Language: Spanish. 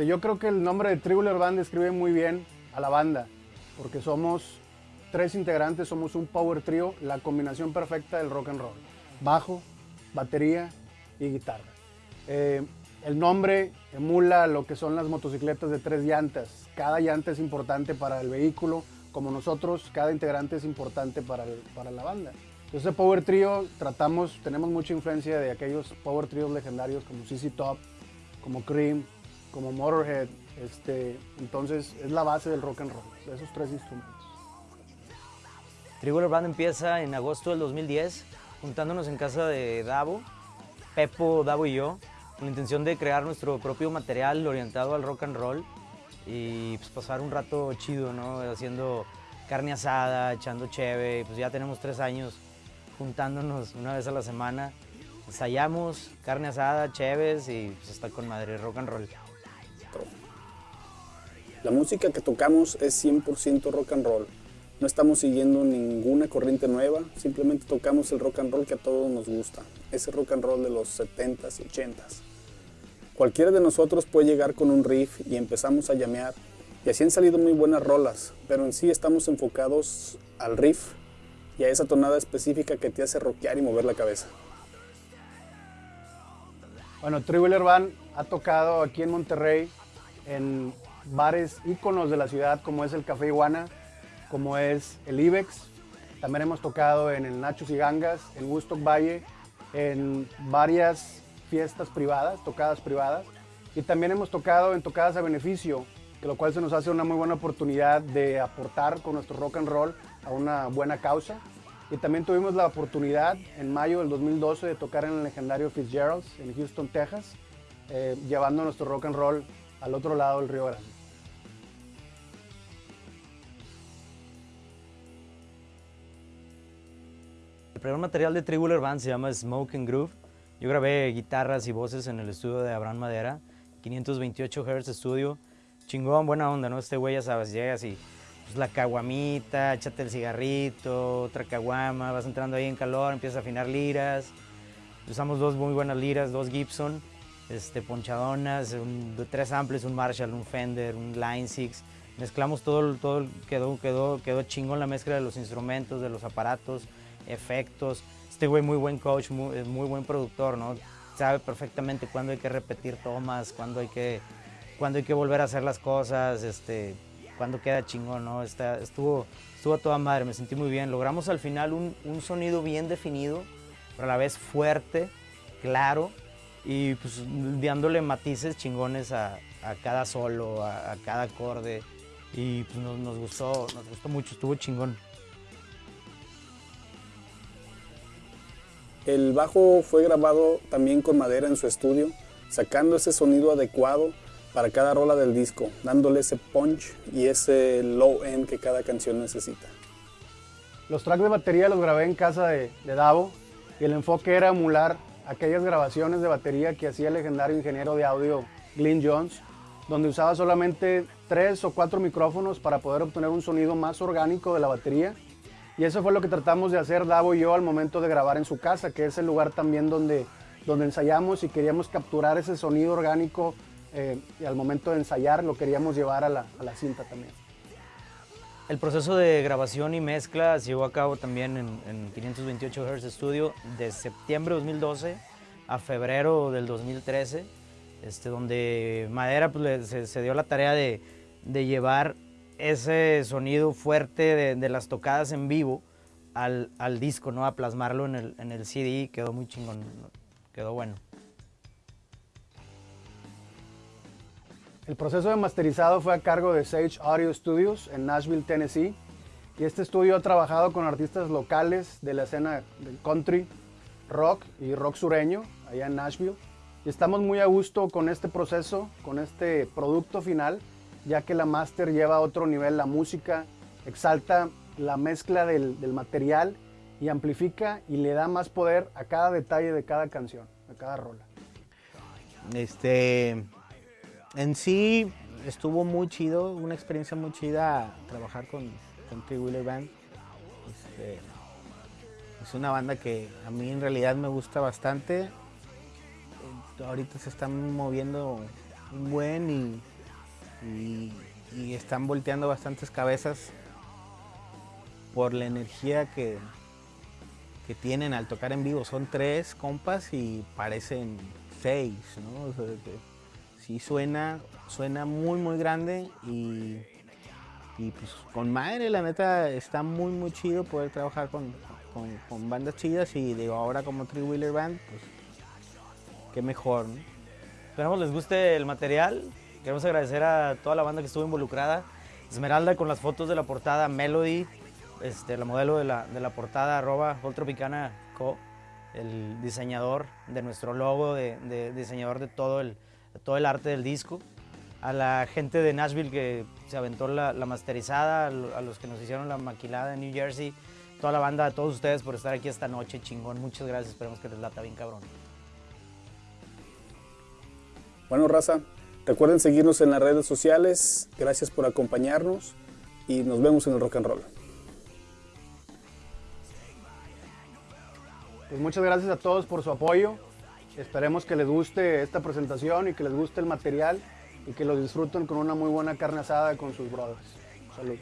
Este, yo creo que el nombre de Tribular Band describe muy bien a la banda, porque somos tres integrantes, somos un power trio, la combinación perfecta del rock and roll. Bajo, batería y guitarra. Eh, el nombre emula lo que son las motocicletas de tres llantas. Cada llanta es importante para el vehículo, como nosotros, cada integrante es importante para, para la banda. Entonces, Power Trio, tratamos, tenemos mucha influencia de aquellos Power Trios legendarios como CC Top, como Cream, como Motorhead. Este, entonces, es la base del rock and roll, esos tres instrumentos. Trigular Band empieza en agosto del 2010, juntándonos en casa de Davo, Pepo, Davo y yo, con la intención de crear nuestro propio material orientado al rock and roll y pues, pasar un rato chido, ¿no? Haciendo carne asada, echando cheve, pues ya tenemos tres años juntándonos una vez a la semana. Ensayamos, carne asada, cheves y pues está con madre, rock and roll. La música que tocamos es 100% rock and roll. No estamos siguiendo ninguna corriente nueva, simplemente tocamos el rock and roll que a todos nos gusta. Ese rock and roll de los 70s y 80s. Cualquiera de nosotros puede llegar con un riff y empezamos a llamear. Y así han salido muy buenas rolas, pero en sí estamos enfocados al riff y a esa tonada específica que te hace rockear y mover la cabeza. Bueno, Tribular Band ha tocado aquí en Monterrey en bares íconos de la ciudad como es el Café Iguana, como es el Ibex. También hemos tocado en el Nachos y Gangas, en Woodstock Valle, en varias fiestas privadas, tocadas privadas. Y también hemos tocado en tocadas a beneficio, que lo cual se nos hace una muy buena oportunidad de aportar con nuestro rock and roll a una buena causa. Y también tuvimos la oportunidad en mayo del 2012 de tocar en el legendario Fitzgerald's en Houston, Texas, eh, llevando nuestro rock and roll al otro lado del Río Grande. El primer material de Tribular Band se llama Smoke Groove. Yo grabé guitarras y voces en el estudio de Abraham Madera, 528 Hz estudio. Chingón, buena onda, ¿no? Este güey ya sabes, llegas y pues, la caguamita, échate el cigarrito, otra caguama, vas entrando ahí en calor, empiezas a afinar liras. Usamos dos muy buenas liras, dos Gibson, este, ponchadonas, tres amplis, un Marshall, un Fender, un Line 6. Mezclamos todo, todo quedó, quedó, quedó chingón la mezcla de los instrumentos, de los aparatos efectos. Este güey muy buen coach, muy, muy buen productor, ¿no? Sabe perfectamente cuándo hay que repetir tomas, cuándo hay que, cuándo hay que volver a hacer las cosas, este, cuándo queda chingón, ¿no? Está, estuvo, estuvo a toda madre, me sentí muy bien. Logramos al final un, sonido bien definido, pero a la vez fuerte, claro, y pues dándole matices chingones a, cada solo, a, cada acorde. Y pues nos, gustó, nos gustó mucho, estuvo chingón. El bajo fue grabado también con madera en su estudio, sacando ese sonido adecuado para cada rola del disco, dándole ese punch y ese low end que cada canción necesita. Los tracks de batería los grabé en casa de, de Davo y el enfoque era emular aquellas grabaciones de batería que hacía el legendario ingeniero de audio Glyn Jones, donde usaba solamente tres o cuatro micrófonos para poder obtener un sonido más orgánico de la batería y eso fue lo que tratamos de hacer Davo y yo al momento de grabar en su casa, que es el lugar también donde, donde ensayamos y queríamos capturar ese sonido orgánico eh, y al momento de ensayar lo queríamos llevar a la, a la, cinta también. El proceso de grabación y mezcla se llevó a cabo también en, en 528 Hz Studio de septiembre de 2012 a febrero del 2013, este, donde Madera pues, se, se dio la tarea de, de llevar ese sonido fuerte de, de, las tocadas en vivo al, al, disco, ¿no? A plasmarlo en el, en el CD, quedó muy chingón, quedó bueno. El proceso de masterizado fue a cargo de Sage Audio Studios en Nashville, Tennessee. Y este estudio ha trabajado con artistas locales de la escena del country, rock y rock sureño, allá en Nashville. Y estamos muy a gusto con este proceso, con este producto final, ya que la máster lleva a otro nivel la música, exalta la mezcla del, material y amplifica y le da más poder a cada detalle de cada canción, a cada rola. Este, en sí estuvo muy chido, una experiencia muy chida trabajar con, con. Wheeler Band. Este, es una banda que a mí en realidad me gusta bastante. Ahorita se están moviendo un y y, están volteando bastantes cabezas por la energía que, que tienen al tocar en vivo. Son tres compas y parecen seis, ¿no? Sí suena, suena muy, muy grande y, y pues con madre, la neta, está muy, muy chido poder trabajar con, con- bandas chidas y digo, ahora como Three Wheeler Band, pues qué mejor. Esperamos les guste el material. Queremos agradecer a toda la banda que estuvo involucrada. Esmeralda con las fotos de la portada, Melody, este, la modelo de la, de la portada, arroba Tropicana Co, el diseñador de nuestro logo, de, diseñador de todo el, todo el arte del disco. A la gente de Nashville que se aventó la, la masterizada, a los que nos hicieron la maquilada en New Jersey, toda la banda, a todos ustedes por estar aquí esta noche, chingón. Muchas gracias, esperemos que les lata bien cabrón. Bueno, raza, Recuerden seguirnos en las redes sociales. Gracias por acompañarnos y nos vemos en el Rock and Roll. Pues muchas gracias a todos por su apoyo. Esperemos que les guste esta presentación y que les guste el material y que los disfruten con una muy buena carne asada con sus brothers. Salud.